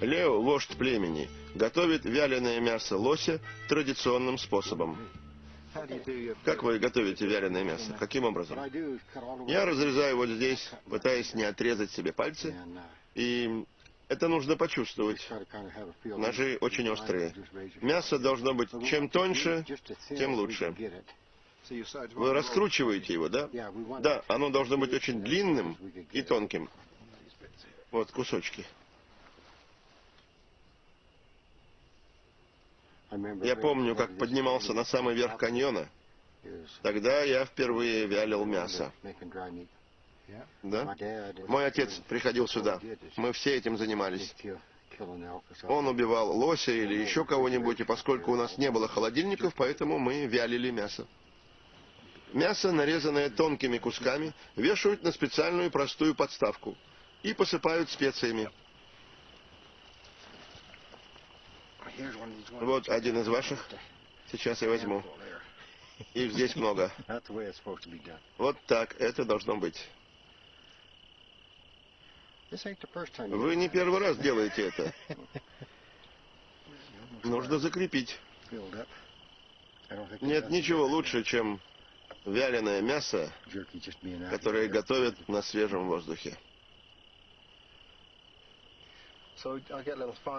Лео, вождь племени, готовит вяленое мясо лося традиционным способом. Как вы готовите вяленое мясо? Каким образом? Я разрезаю вот здесь, пытаясь не отрезать себе пальцы, и это нужно почувствовать. Ножи очень острые. Мясо должно быть чем тоньше, тем лучше. Вы раскручиваете его, да? Да, оно должно быть очень длинным и тонким. Вот кусочки. Я помню, как поднимался на самый верх каньона. Тогда я впервые вялил мясо. Да? Мой отец приходил сюда. Мы все этим занимались. Он убивал лося или еще кого-нибудь, и поскольку у нас не было холодильников, поэтому мы вялили мясо. Мясо, нарезанное тонкими кусками, вешают на специальную простую подставку и посыпают специями. Вот один из ваших. Сейчас я возьму. Их здесь много. Вот так это должно быть. Вы не первый раз делаете это. Нужно закрепить. Нет ничего лучше, чем вяленое мясо, которое готовят на свежем воздухе.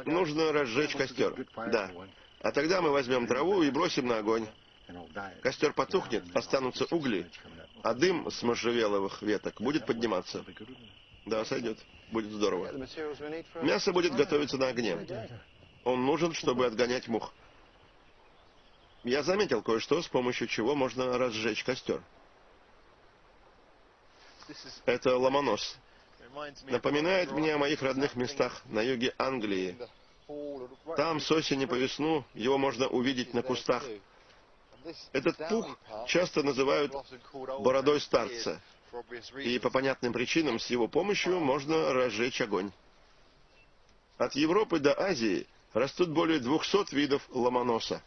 Нужно разжечь костер. Да. А тогда мы возьмем траву и бросим на огонь. Костер потухнет, останутся угли, а дым с можжевеловых веток будет подниматься. Да, сойдет. Будет здорово. Мясо будет готовиться на огне. Он нужен, чтобы отгонять мух. Я заметил кое-что, с помощью чего можно разжечь костер. Это ломонос. Напоминает мне о моих родных местах на юге Англии. Там с осени по весну его можно увидеть на кустах. Этот пух часто называют бородой старца. И по понятным причинам с его помощью можно разжечь огонь. От Европы до Азии растут более 200 видов ломоноса.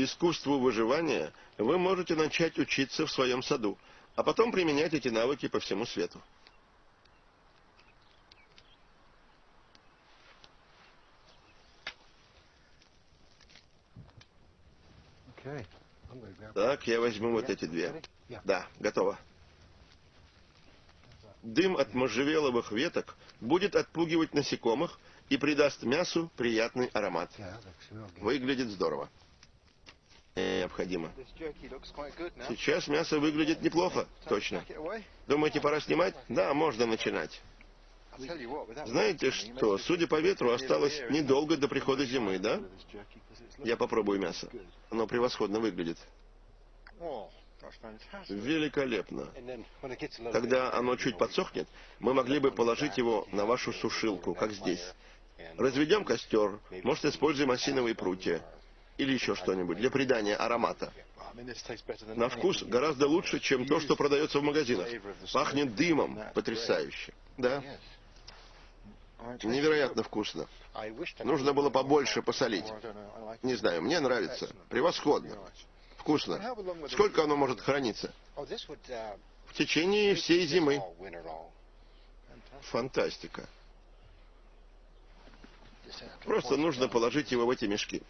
Искусству выживания вы можете начать учиться в своем саду, а потом применять эти навыки по всему свету. Так, я возьму вот эти две. Да, готово. Дым от можжевеловых веток будет отпугивать насекомых и придаст мясу приятный аромат. Выглядит здорово. Необходимо. Сейчас мясо выглядит неплохо, точно. Думаете, пора снимать? Да, можно начинать. Знаете что, судя по ветру, осталось недолго до прихода зимы, да? Я попробую мясо. Оно превосходно выглядит. Великолепно. Когда оно чуть подсохнет, мы могли бы положить его на вашу сушилку, как здесь. Разведем костер, может, используем осиновые прутья или еще что-нибудь для придания аромата. На вкус гораздо лучше, чем то, что продается в магазинах. Пахнет дымом. Потрясающе. Да. Невероятно вкусно. Нужно было побольше посолить. Не знаю, мне нравится. Превосходно. Вкусно. Сколько оно может храниться? В течение всей зимы. Фантастика. Просто нужно положить его в эти мешки.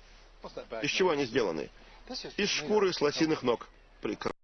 Из чего они сделаны? Из шкуры с лосиных ног. Прекрасно.